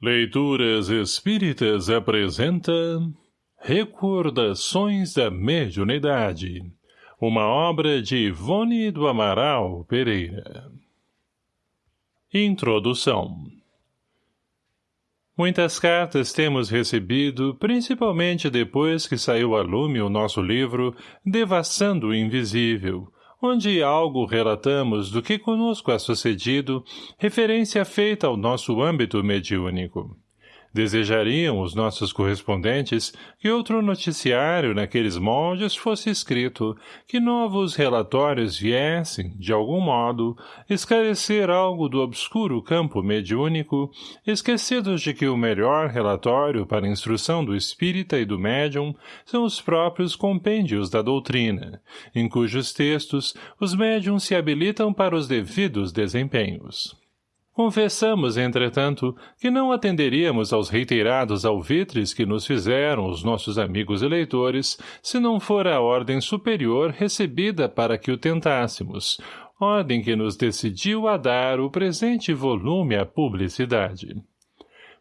Leituras Espíritas apresenta Recordações da Mediunidade Uma obra de Ivone do Amaral Pereira. Introdução. Muitas cartas temos recebido, principalmente depois que saiu a lume o nosso livro Devassando o Invisível, onde algo relatamos do que conosco é sucedido, referência feita ao nosso âmbito mediúnico. Desejariam os nossos correspondentes que outro noticiário naqueles moldes fosse escrito, que novos relatórios viessem, de algum modo, esclarecer algo do obscuro campo mediúnico, esquecidos de que o melhor relatório para a instrução do espírita e do médium são os próprios compêndios da doutrina, em cujos textos os médiums se habilitam para os devidos desempenhos. Confessamos, entretanto, que não atenderíamos aos reiterados alvitres que nos fizeram os nossos amigos eleitores, se não for a ordem superior recebida para que o tentássemos, ordem que nos decidiu a dar o presente volume à publicidade.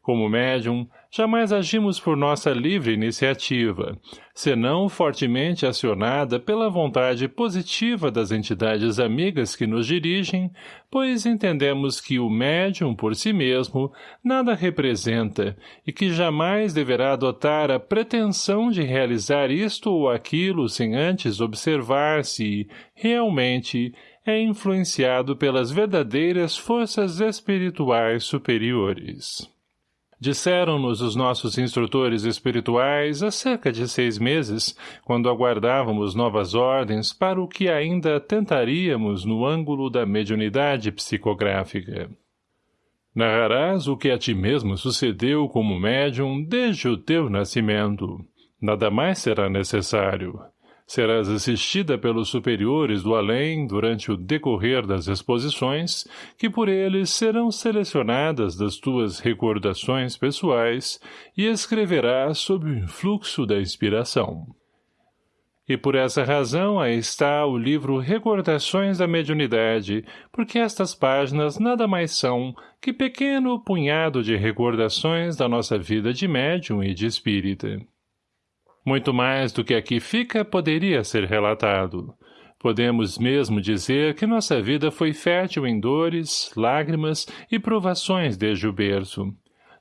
Como médium, jamais agimos por nossa livre iniciativa, senão fortemente acionada pela vontade positiva das entidades amigas que nos dirigem, pois entendemos que o médium por si mesmo nada representa e que jamais deverá adotar a pretensão de realizar isto ou aquilo sem antes observar se, realmente, é influenciado pelas verdadeiras forças espirituais superiores. Disseram-nos os nossos instrutores espirituais há cerca de seis meses, quando aguardávamos novas ordens para o que ainda tentaríamos no ângulo da mediunidade psicográfica. Narrarás o que a ti mesmo sucedeu como médium desde o teu nascimento. Nada mais será necessário. Serás assistida pelos superiores do além durante o decorrer das exposições, que por eles serão selecionadas das tuas recordações pessoais e escreverás sob o influxo da inspiração. E por essa razão aí está o livro Recordações da Mediunidade, porque estas páginas nada mais são que pequeno punhado de recordações da nossa vida de médium e de espírita. Muito mais do que aqui fica poderia ser relatado. Podemos mesmo dizer que nossa vida foi fértil em dores, lágrimas e provações desde o berço.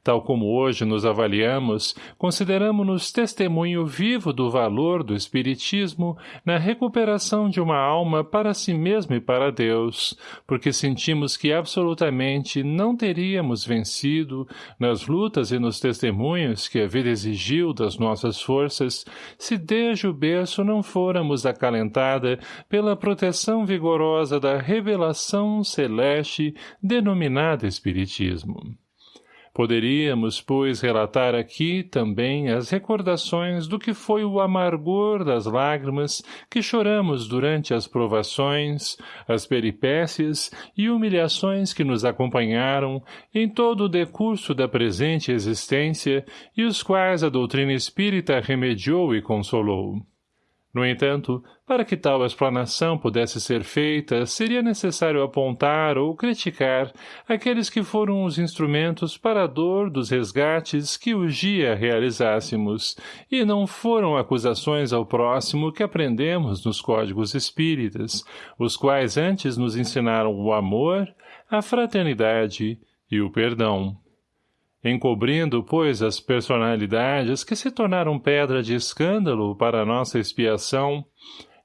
Tal como hoje nos avaliamos, consideramos-nos testemunho vivo do valor do Espiritismo na recuperação de uma alma para si mesmo e para Deus, porque sentimos que absolutamente não teríamos vencido, nas lutas e nos testemunhos que a vida exigiu das nossas forças, se desde o berço não fôramos acalentada pela proteção vigorosa da revelação celeste denominada Espiritismo. Poderíamos, pois, relatar aqui também as recordações do que foi o amargor das lágrimas que choramos durante as provações, as peripécias e humilhações que nos acompanharam em todo o decurso da presente existência e os quais a doutrina espírita remediou e consolou. No entanto, para que tal explanação pudesse ser feita, seria necessário apontar ou criticar aqueles que foram os instrumentos para a dor dos resgates que o dia realizássemos, e não foram acusações ao próximo que aprendemos nos códigos espíritas, os quais antes nos ensinaram o amor, a fraternidade e o perdão encobrindo, pois, as personalidades que se tornaram pedra de escândalo para nossa expiação,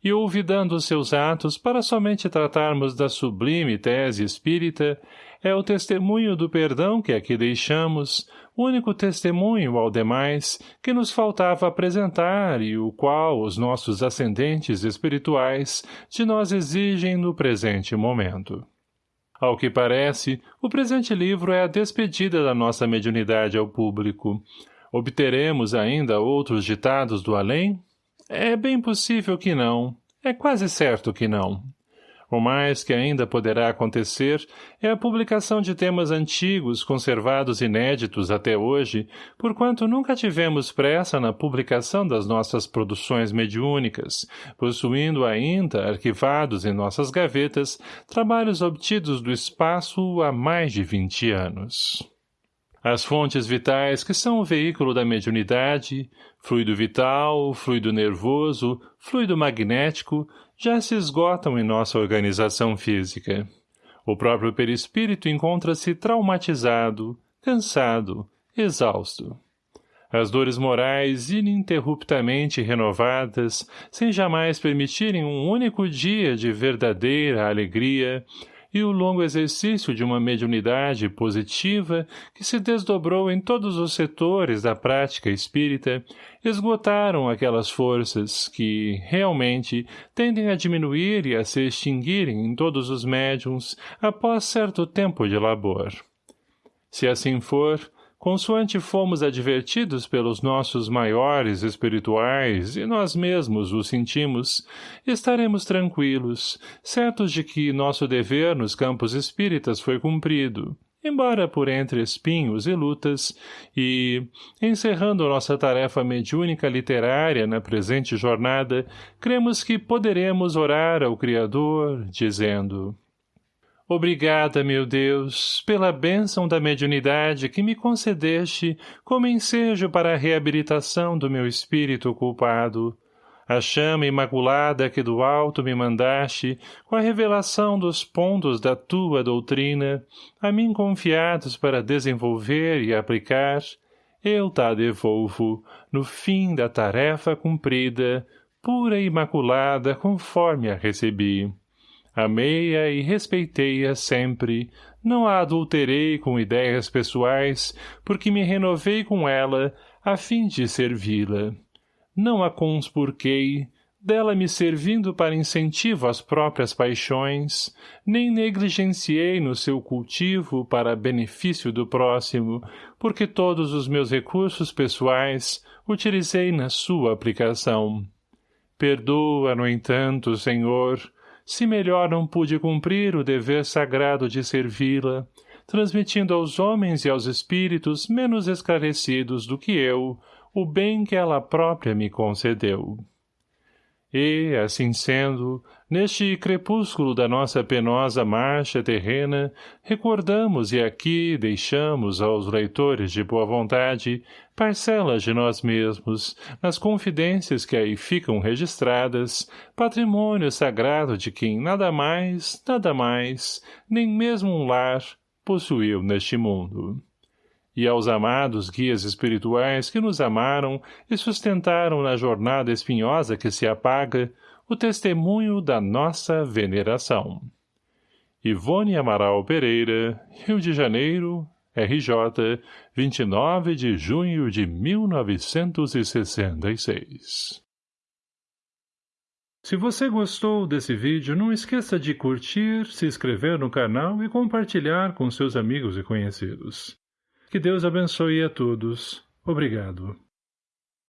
e olvidando seus atos para somente tratarmos da sublime tese espírita, é o testemunho do perdão que aqui deixamos, único testemunho ao demais que nos faltava apresentar e o qual os nossos ascendentes espirituais de nós exigem no presente momento. Ao que parece, o presente livro é a despedida da nossa mediunidade ao público. Obteremos ainda outros ditados do além? É bem possível que não. É quase certo que não. O mais que ainda poderá acontecer é a publicação de temas antigos conservados inéditos até hoje, porquanto nunca tivemos pressa na publicação das nossas produções mediúnicas, possuindo ainda, arquivados em nossas gavetas, trabalhos obtidos do espaço há mais de vinte anos. As fontes vitais que são o veículo da mediunidade, fluido vital, fluido nervoso, fluido magnético, já se esgotam em nossa organização física. O próprio perispírito encontra-se traumatizado, cansado, exausto. As dores morais ininterruptamente renovadas, sem jamais permitirem um único dia de verdadeira alegria, e o longo exercício de uma mediunidade positiva que se desdobrou em todos os setores da prática espírita, esgotaram aquelas forças que, realmente, tendem a diminuir e a se extinguirem em todos os médiums após certo tempo de labor. Se assim for, consoante fomos advertidos pelos nossos maiores espirituais e nós mesmos o sentimos, estaremos tranquilos, certos de que nosso dever nos campos espíritas foi cumprido, embora por entre espinhos e lutas, e, encerrando nossa tarefa mediúnica literária na presente jornada, cremos que poderemos orar ao Criador, dizendo Obrigada, meu Deus, pela bênção da mediunidade que me concedeste como ensejo para a reabilitação do meu espírito culpado. A chama imaculada que do alto me mandaste, com a revelação dos pontos da tua doutrina, a mim confiados para desenvolver e aplicar, eu ta devolvo, no fim da tarefa cumprida, pura e imaculada conforme a recebi. Amei-a e respeitei-a sempre, não a adulterei com ideias pessoais, porque me renovei com ela, a fim de servi-la. Não a conspurquei, dela me servindo para incentivo às próprias paixões, nem negligenciei no seu cultivo para benefício do próximo, porque todos os meus recursos pessoais utilizei na sua aplicação. Perdoa, no entanto, Senhor, se melhor não pude cumprir o dever sagrado de servi-la, transmitindo aos homens e aos espíritos menos esclarecidos do que eu o bem que ela própria me concedeu. E, assim sendo, neste crepúsculo da nossa penosa marcha terrena, recordamos e aqui deixamos aos leitores de boa vontade parcelas de nós mesmos, nas confidências que aí ficam registradas, patrimônio sagrado de quem nada mais, nada mais, nem mesmo um lar, possuiu neste mundo e aos amados guias espirituais que nos amaram e sustentaram na jornada espinhosa que se apaga o testemunho da nossa veneração. Ivone Amaral Pereira, Rio de Janeiro, RJ, 29 de junho de 1966 Se você gostou desse vídeo, não esqueça de curtir, se inscrever no canal e compartilhar com seus amigos e conhecidos. Que Deus abençoe a todos. Obrigado.